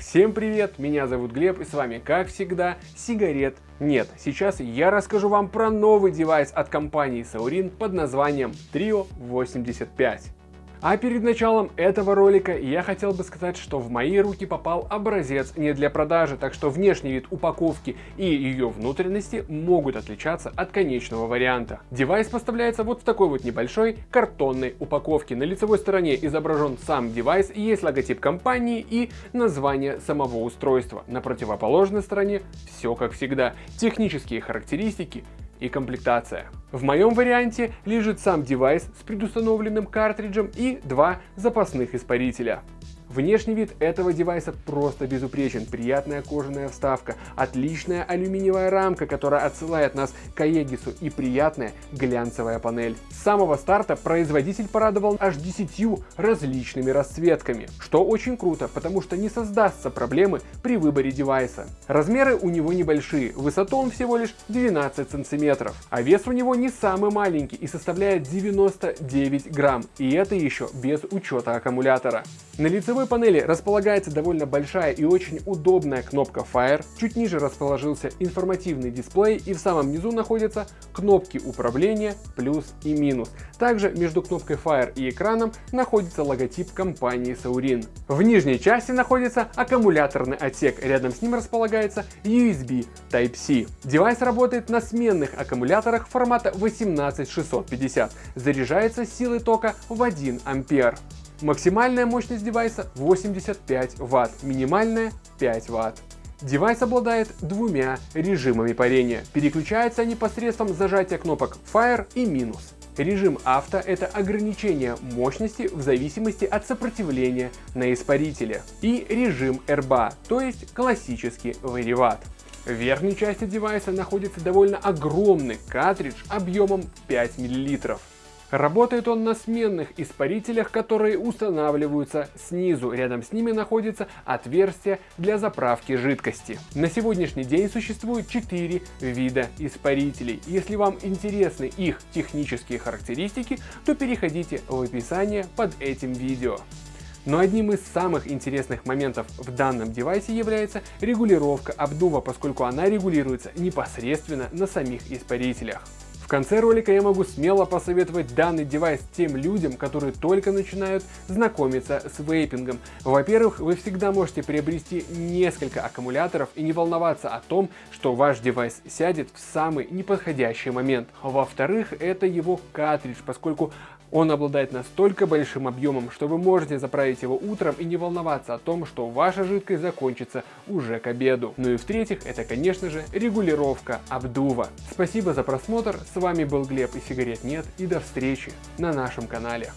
Всем привет, меня зовут Глеб и с вами как всегда сигарет нет. Сейчас я расскажу вам про новый девайс от компании Suorin под названием Trio 85. А перед началом этого ролика я хотел бы сказать, что в мои руки попал образец не для продажи, так что внешний вид упаковки и ее внутренности могут отличаться от конечного варианта. Девайс поставляется вот в такой вот небольшой картонной упаковке. На лицевой стороне изображен сам девайс, есть логотип компании и название самого устройства. На противоположной стороне все как всегда. Технические характеристики, и комплектация. В моем варианте лежит сам девайс с предустановленным картриджем и два запасных испарителя. Внешний вид этого девайса просто безупречен. Приятная кожаная вставка, отличная алюминиевая рамка, которая отсылает нас к Aegis и приятная глянцевая панель. С самого старта производитель порадовал аж 10 различными расцветками, что очень круто, потому что не создастся проблемы при выборе девайса. Размеры у него небольшие, высоту он всего лишь 12 сантиметров, а вес у него не самый маленький и составляет 99 грамм, и это еще без учета аккумулятора. На лицевой панели располагается довольно большая и очень удобная кнопка Fire, чуть ниже расположился информативный дисплей и в самом низу находятся кнопки управления плюс и минус. Также между кнопкой Fire и экраном находится логотип компании Suorin. В нижней части находится аккумуляторный отсек, рядом с ним располагается USB Type-C. Девайс работает на сменных аккумуляторах формата 18650, заряжается силой тока в 1 ампер. Максимальная мощность девайса 85 Вт, минимальная 5 Вт. Девайс обладает двумя режимами парения. Переключаются они посредством зажатия кнопок Fire и минус. Режим авто – это ограничение мощности в зависимости от сопротивления на испарителе. И режим RBA, то есть классический вариватт. В верхней части девайса находится довольно огромный картридж объемом 5 мл. Работает он на сменных испарителях, которые устанавливаются снизу. Рядом с ними находится отверстие для заправки жидкости. На сегодняшний день существует 4 вида испарителей. Если вам интересны их технические характеристики, то переходите в описание под этим видео. Но одним из самых интересных моментов в данном девайсе является регулировка обдува, поскольку она регулируется непосредственно на самих испарителях конце ролика я могу смело посоветовать данный девайс тем людям, которые только начинают знакомиться с вейпингом. Во-первых, вы всегда можете приобрести несколько аккумуляторов и не волноваться о том, что ваш девайс сядет в самый неподходящий момент. Во-вторых, это его картридж, поскольку он обладает настолько большим объемом, что вы можете заправить его утром и не волноваться о том, что ваша жидкость закончится уже к обеду. Ну и в-третьих, это конечно же регулировка обдува. Спасибо за просмотр, с вами был Глеб и сигарет нет и до встречи на нашем канале.